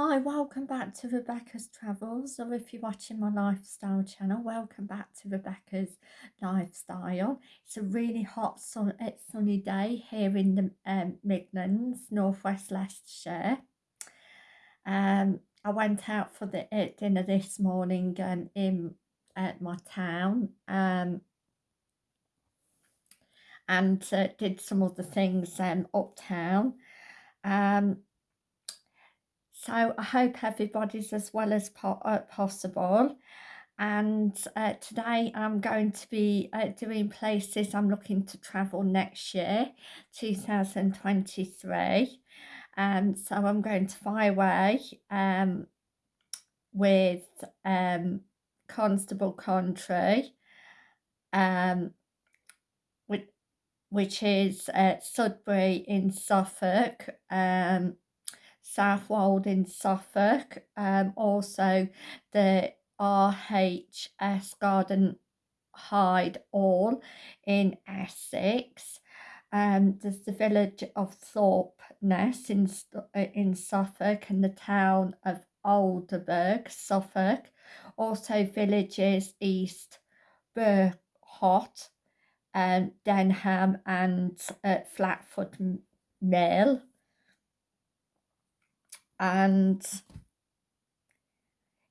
Hi, welcome back to Rebecca's Travels, or if you're watching my lifestyle channel, welcome back to Rebecca's Lifestyle. It's a really hot sun uh, sunny day here in the um, Midlands, Northwest Leicestershire. Um, I went out for the uh, dinner this morning um, in uh, my town um, and uh, did some other things um, uptown. Um, so I hope everybody's as well as po uh, possible. And uh, today I'm going to be uh, doing places I'm looking to travel next year, 2023. Um, so I'm going to fly away um, with um, Constable Country, um, which, which is uh, Sudbury in Suffolk, um, Southwold in Suffolk, um, also the RHS Garden Hyde Hall in Essex. Um, there's the village of Thorpeness in, uh, in Suffolk and the town of Aldeburgh, Suffolk. Also villages East Bergholt, um, Dedham and uh, Flatford Mill and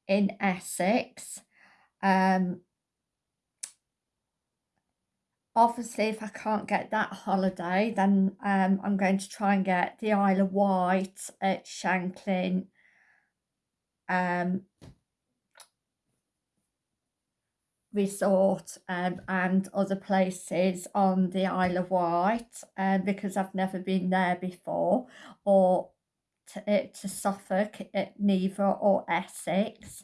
in Essex. Um, obviously, if I can't get that holiday, then um, I'm going to try and get the Isle of Wight at Shanklin. Um, resort um, and other places on the Isle of Wight um, because I've never been there before or to, to Suffolk, neither or Essex.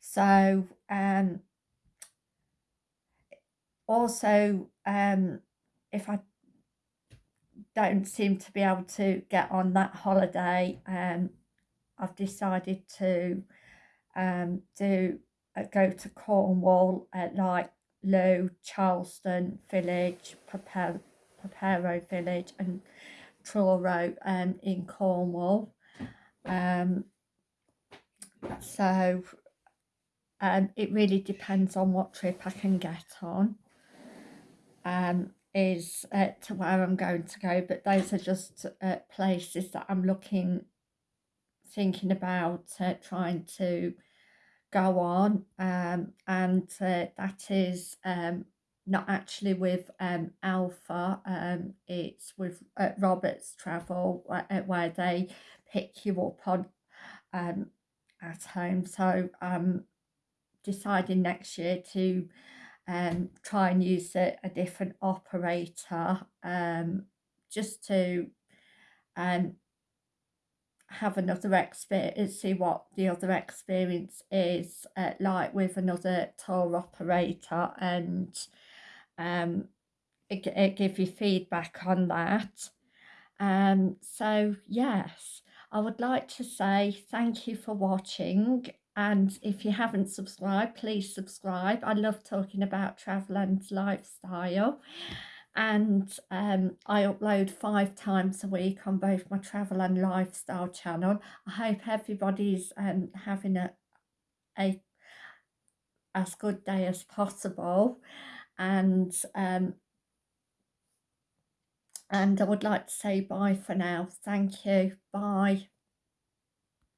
So um, also um, if I don't seem to be able to get on that holiday, um, I've decided to um, do uh, go to Cornwall at like Low, Charlestown Village, Polperro Village and Truro um, in Cornwall. Um, so um, it really depends on what trip I can get on. Um, is uh, to where I'm going to go, but those are just uh, places that I'm looking, thinking about uh, trying to go on, um, and uh, that is um, not actually with um, Alpha, um, it's with uh, Roberts Travel, uh, where they pick you up on um, at home. So I'm deciding next year to um, try and use a, a different operator um, just to um, have another experience, see what the other experience is uh, like with another tour operator and um, it, it give you feedback on that. Um, so yes, I would like to say thank you for watching and if you haven't subscribed please subscribe. I love talking about travel and lifestyle and um, I upload five times a week on both my travel and lifestyle channel. I hope everybody's um, having a, a as good day as possible and um, and I would like to say bye for now. Thank you. Bye.